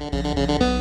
Música